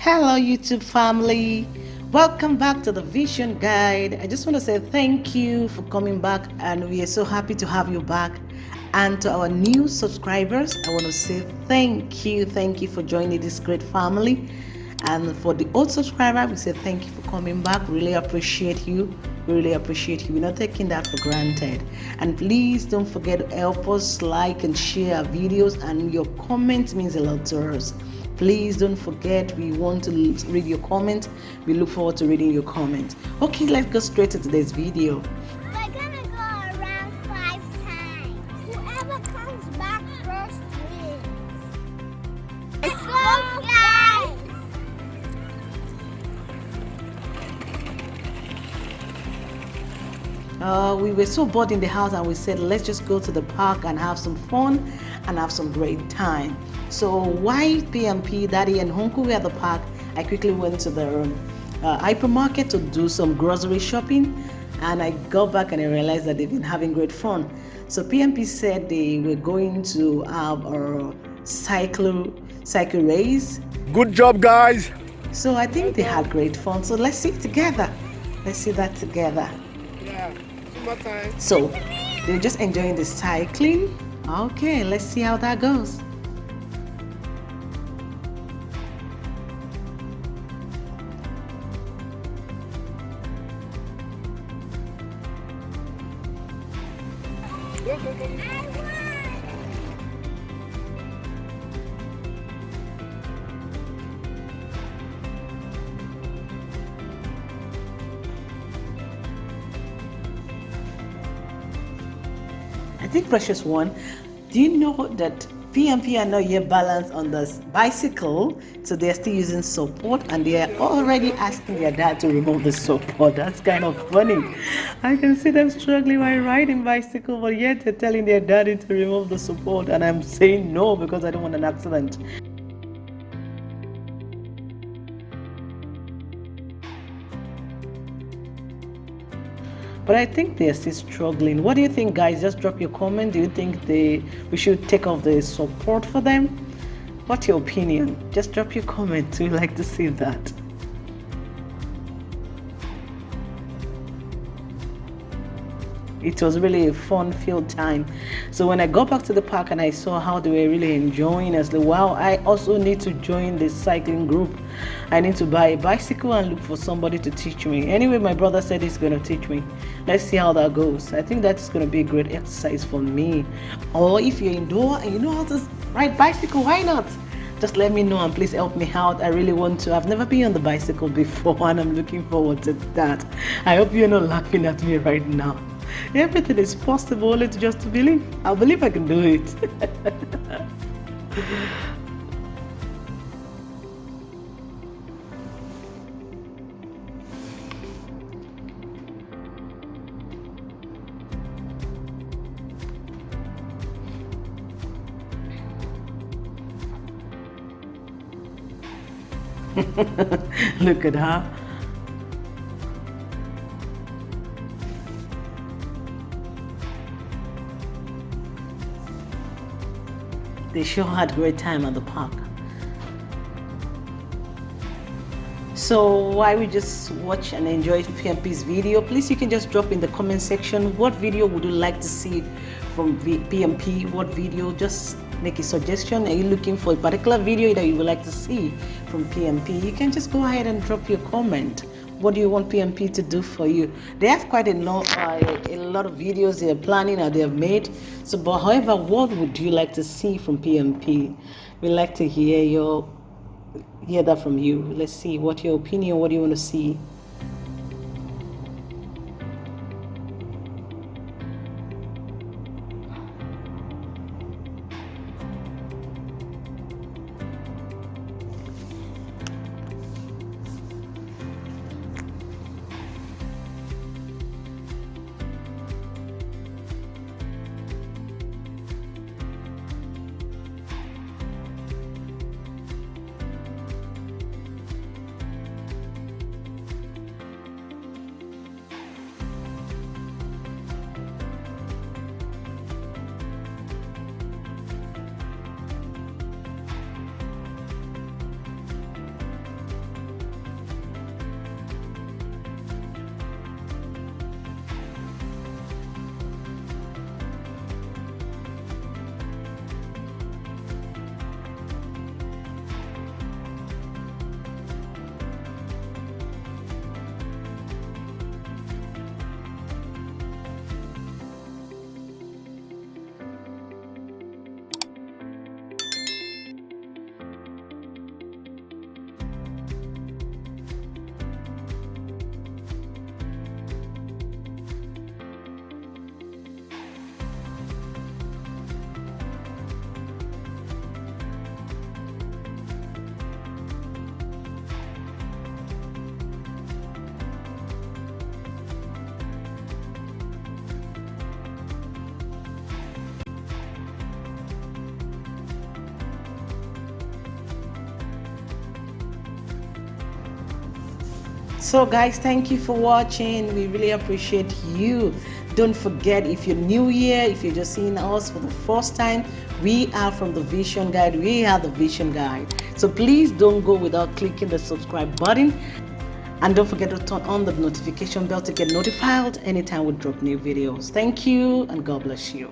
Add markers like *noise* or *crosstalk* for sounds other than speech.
Hello, YouTube family. Welcome back to the Vision Guide. I just want to say thank you for coming back, and we are so happy to have you back. And to our new subscribers, I want to say thank you. Thank you for joining this great family. And for the old subscriber, we say thank you for coming back. Really appreciate you. Really appreciate you. We're not taking that for granted. And please don't forget to help us like and share our videos. And your comments means a lot to us. Please don't forget, we want to read your comment. We look forward to reading your comment. Okay, let's go straight to today's video. We're gonna go around five times. Whoever comes back first wins. Let's go, guys! Uh, we were so bored in the house and we said let's just go to the park and have some fun and have some great time. So while pmp daddy and honku were at the park. I quickly went to the um, uh, hypermarket to do some grocery shopping and i got back and i realized that they've been having great fun. So pmp said they were going to have a cycle cycle race. Good job, guys. so i think they had great fun. So let's see it together. Let's see that together more times. So they're just enjoying the cycling. Okay, let's see how that goes. Go, go, go. Think Precious One, do you know that PMP are not yet balanced on the bicycle, so they're still using support and they are already asking their dad to remove the support. That's kind of funny. I can see them struggling while riding bicycle, but yet they're telling their daddy to remove the support, and I'm saying no because I don't want an accident. But I think they're still struggling. What do you think, guys? Just drop your comment. Do you think they we should take off the support for them? What's your opinion? Just drop your comment. We like to see that. It was really a fun filled time. So when I got back to the park and I saw how they were really enjoying, I was like, wow, I also need to join the cycling group. I need to buy a bicycle and look for somebody to teach me. Anyway, my brother said he's going to teach me. Let's see how that goes. I think that's going to be a great exercise for me. Or if you're indoor and you know how to ride bicycle, why not? Just let me know and please help me out. I really want to. I've never been on the bicycle before *laughs* and I'm looking forward to that. I hope you're not laughing at me right now. *laughs* Everything is possible. It's just to believe. I believe I can do it. *laughs* *laughs* Look at her. They sure had a great time at the park. So while we just watch and enjoy PMP's video, please you can just drop in the comment section what video would you like to see from v- PMP, what video, just make a suggestion. Are you looking for a particular video that you would like to see from PMP? You can just go ahead and drop your comment. What do you want PMP to do for you? They have quite a lot, uh, a lot of videos they are planning or they have made. So, but however, what would you like to see from PMP? We like to hear your hear that from you. Let's see what your opinion. What do you want to see? So, guys, thank you for watching. We really appreciate you. Don't forget if you're new here, if you're just seeing us for the first time, we are from the Vision Guide. We are the Vision Guide. So, please don't go without clicking the subscribe button. And don't forget to turn on the notification bell to get notified anytime we drop new videos. Thank you and God bless you.